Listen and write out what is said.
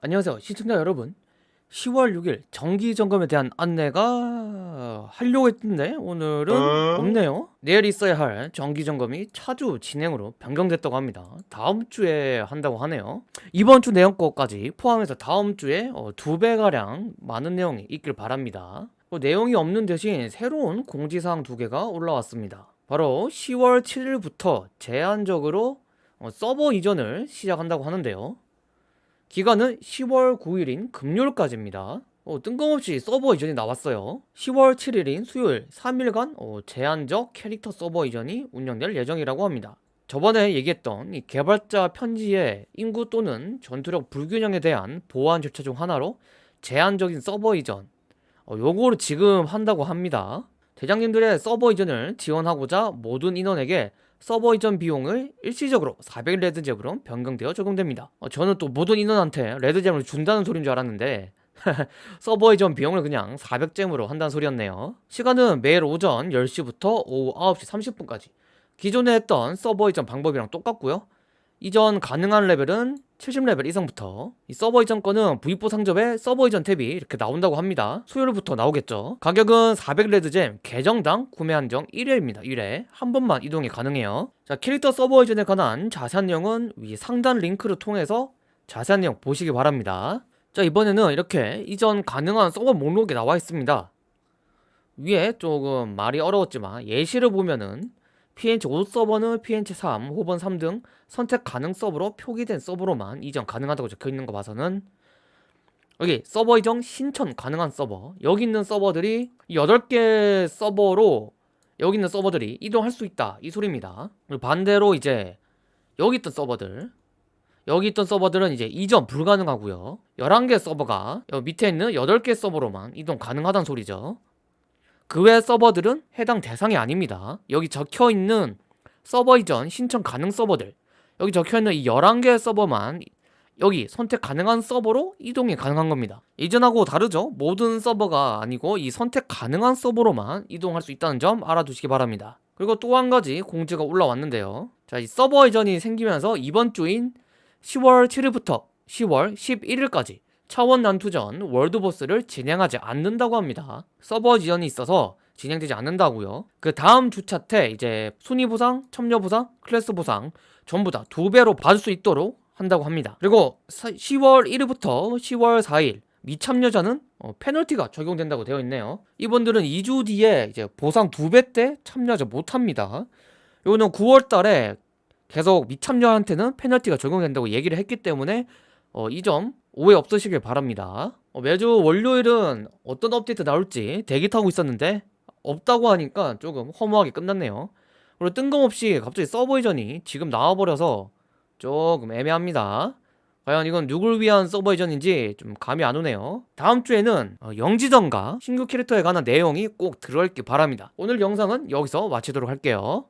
안녕하세요 시청자 여러분. 10월 6일 정기점검에 대한 안내가 하려고 했는데 오늘은 어? 없네요. 내일 있어야 할 정기점검이 차주 진행으로 변경됐다고 합니다. 다음 주에 한다고 하네요. 이번 주 내용 거까지 포함해서 다음 주에 어, 두 배가량 많은 내용이 있길 바랍니다. 어, 내용이 없는 대신 새로운 공지사항 두 개가 올라왔습니다. 바로 10월 7일부터 제한적으로 어, 서버 이전을 시작한다고 하는데요 기간은 10월 9일인 금요일까지입니다. 어, 뜬금없이 서버 이전이 나왔어요. 10월 7일인 수요일 3일간 어, 제한적 캐릭터 서버 이전이 운영될 예정이라고 합니다. 저번에 얘기했던 이 개발자 편지의 인구 또는 전투력 불균형에 대한 보완 절차 중 하나로 제한적인 서버 이전 어, 요거를 지금 한다고 합니다. 대장님들의 서버 이전을 지원하고자 모든 인원에게 서버 이전 비용을 일시적으로 400 red gem으로 변경되어 적용됩니다. 어, 저는 또 모든 인원한테 red gem을 준다는 소리인 줄 알았는데 서버 이전 비용을 그냥 400 gem으로 한다는 소리였네요. 시간은 매일 오전 10시부터 오후 9시 30분까지 기존에 했던 서버 이전 방법이랑 똑같고요. 이전 가능한 레벨은 70레벨 이상부터 이 서버 이전 건은 V4 상점에 서버 이전 탭이 이렇게 나온다고 합니다. 수요일부터 나오겠죠. 가격은 400 red gem 계정당 구매 한정 1회입니다. 1회. 한 번만 이동이 가능해요. 자 캐릭터 서버 이전에 관한 자세한 내용은 위 상단 링크를 통해서 자세한 내용 보시기 바랍니다. 자 이번에는 이렇게 이전 가능한 서버 목록이 나와 있습니다. 위에 조금 말이 어려웠지만 예시를 보면은 PNC5 서버는 PNC3 혹은 3등 선택 가능 서버로 표기된 서버로만 이전 가능하다고 적혀있는 거 봐서는 여기 서버 이전 신청 가능한 서버. 여기 있는 서버들이 8개 서버로 여기 있는 서버들이 이동할 수 있다. 이 소리입니다. 반대로 이제 여기 있던 서버들. 여기 있던 서버들은 이제 이전 불가능하고요. 11개 서버가 밑에 있는 8개 서버로만 이동 가능하다는 소리죠 그 외 서버들은 해당 대상이 아닙니다. 여기 적혀 있는 서버 이전 신청 가능 서버들 여기 적혀 있는 이 11개 서버만 여기 선택 가능한 서버로 이동이 가능한 겁니다. 이전하고 다르죠? 모든 서버가 아니고 이 선택 가능한 서버로만 이동할 수 있다는 점 알아두시기 바랍니다. 그리고 또 한 가지 공지가 올라왔는데요. 자, 이 서버 이전이 생기면서 이번 주인 10월 7일부터 10월 11일까지 차원 난투전 월드보스를 진행하지 않는다고 합니다. 서버 지연이 있어서 진행되지 않는다고요. 그 다음 주차 때 이제 순위 보상, 첨려 보상, 클래스 보상 전부 다 두 배로 받을 수 있도록 한다고 합니다. 그리고 10월 1일부터 10월 4일 미참여자는 어, 페널티가 적용된다고 되어 있네요. 이분들은 2주 뒤에 이제 보상 두 배 때 참여하지 못합니다. 요거는 9월 달에 계속 미참여한테는 페널티가 적용된다고 얘기를 했기 때문에 어, 이 점 오해 없으시길 바랍니다. 어, 매주 월요일은 어떤 업데이트 나올지 대기 타고 있었는데 없다고 하니까 조금 허무하게 끝났네요. 그리고 뜬금없이 갑자기 서버 이전이 지금 나와버려서 조금 애매합니다. 과연 이건 누굴 위한 서버 이전인지 좀 감이 안 오네요. 다음 주에는 어, 영지전과 신규 캐릭터에 관한 내용이 꼭 들어있길 바랍니다. 오늘 영상은 여기서 마치도록 할게요